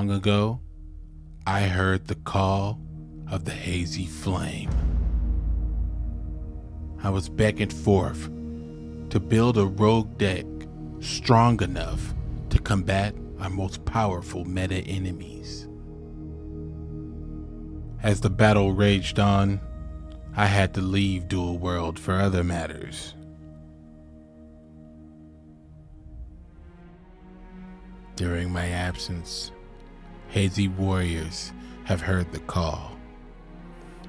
long ago, I heard the call of the hazy flame. I was beckoned forth to build a rogue deck strong enough to combat our most powerful meta enemies. As the battle raged on, I had to leave Duel World for other matters. During my absence, Hazy Warriors have heard the call.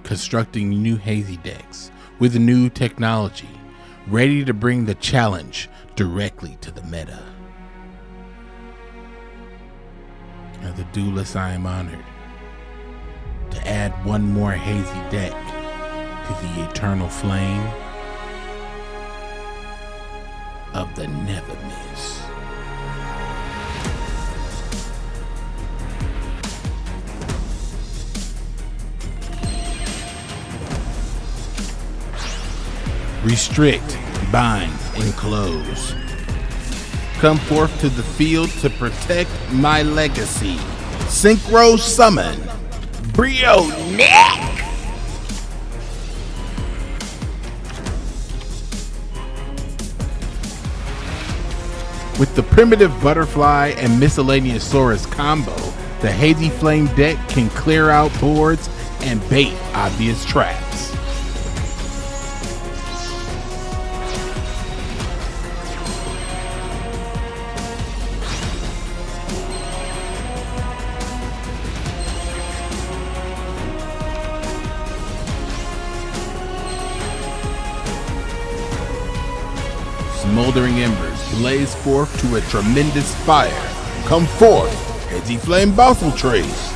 Constructing new Hazy decks with new technology, ready to bring the challenge directly to the meta. As a duelist, I am honored to add one more Hazy deck to the eternal flame of the Never Miss. Restrict, bind, and close. Come forth to the field to protect my legacy. Synchro Summon. Brio Neck! With the primitive butterfly and Miscellaneousaurus combo, the Hazy Flame deck can clear out boards and bait obvious traps. Smoldering embers blaze forth to a tremendous fire. Come forth, Hazy Flame Basiltrice.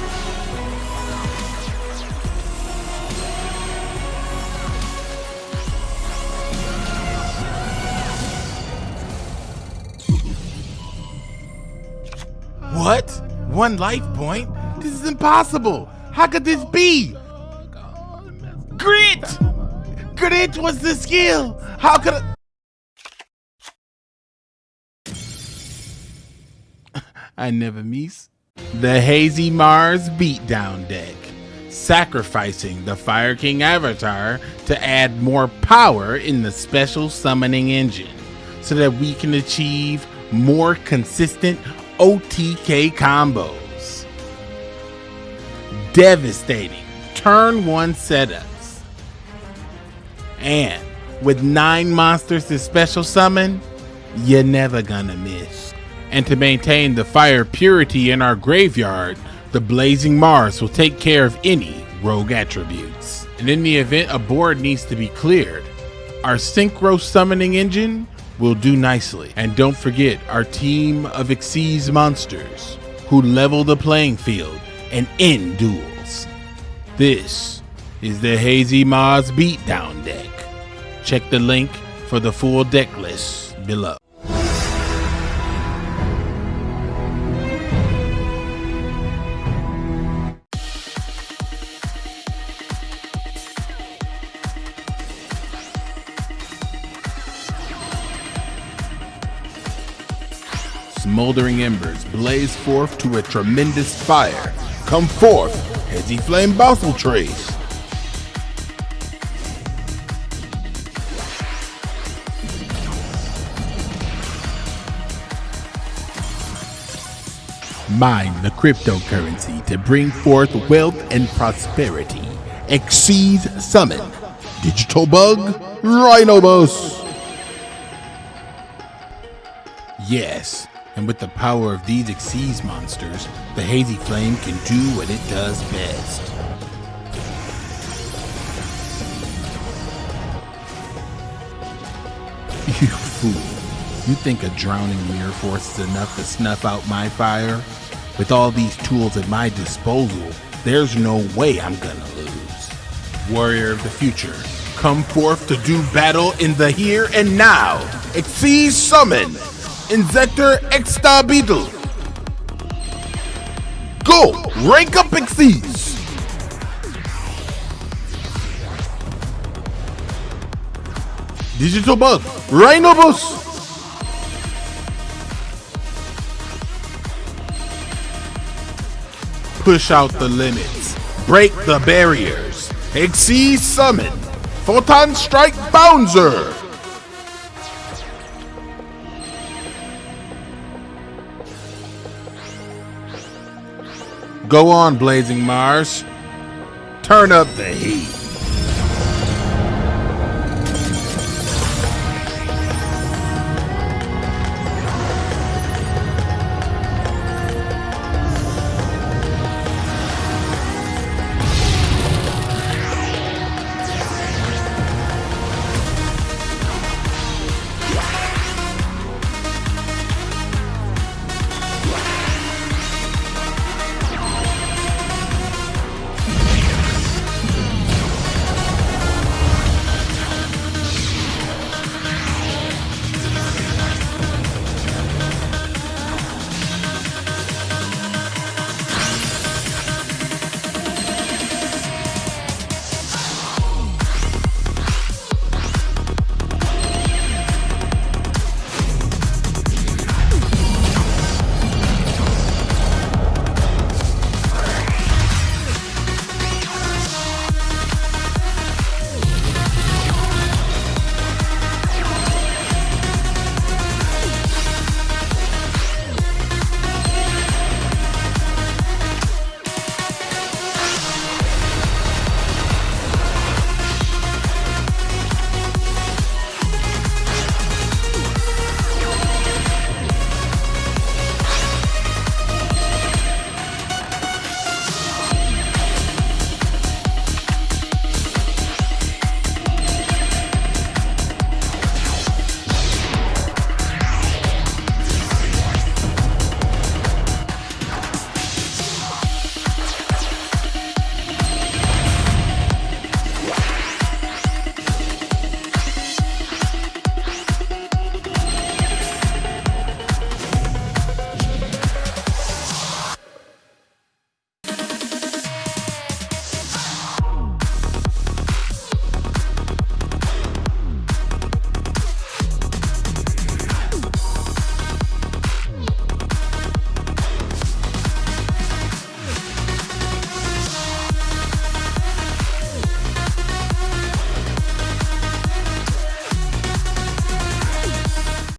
What? One life point? This is impossible. How could this be? Grit! Grit was the skill. How could I? I never miss. The Hazy Mars Beatdown deck, sacrificing the Fire King avatar to add more power in the special summoning engine so that we can achieve more consistent OTK combos. Devastating turn one setups. And with nine monsters to special summon, you're never gonna miss. And to maintain the fire purity in our graveyard, the Blazing Mars will take care of any rogue attributes. And in the event a board needs to be cleared, our Synchro Summoning Engine will do nicely. And don't forget our team of Xyz monsters who level the playing field and end duels. This is the Hazy Mars Beatdown deck. Check the link for the full deck list below. Smoldering embers blaze forth to a tremendous fire. Come forth, Hazy Flame Basiltrice. Mine the cryptocurrency to bring forth wealth and prosperity. Xyz Summon. Digital Bug, Rhinosebus. Yes, and with the power of these Xyz monsters, the Hazy Flame can do what it does best. You fool. You think a drowning mirror force is enough to snuff out my fire? With all these tools at my disposal, there's no way I'm gonna lose. Warrior of the future, come forth to do battle in the here and now. Xyz Summon! Inzektor Exa-Beetle. Go! Rank up Xyz! Digital Bug, Rhinosebus! push out the limits, break the barriers, exceed summon, Photon Strike Bounzer! Go on, Blazing Mars. Turn up the heat.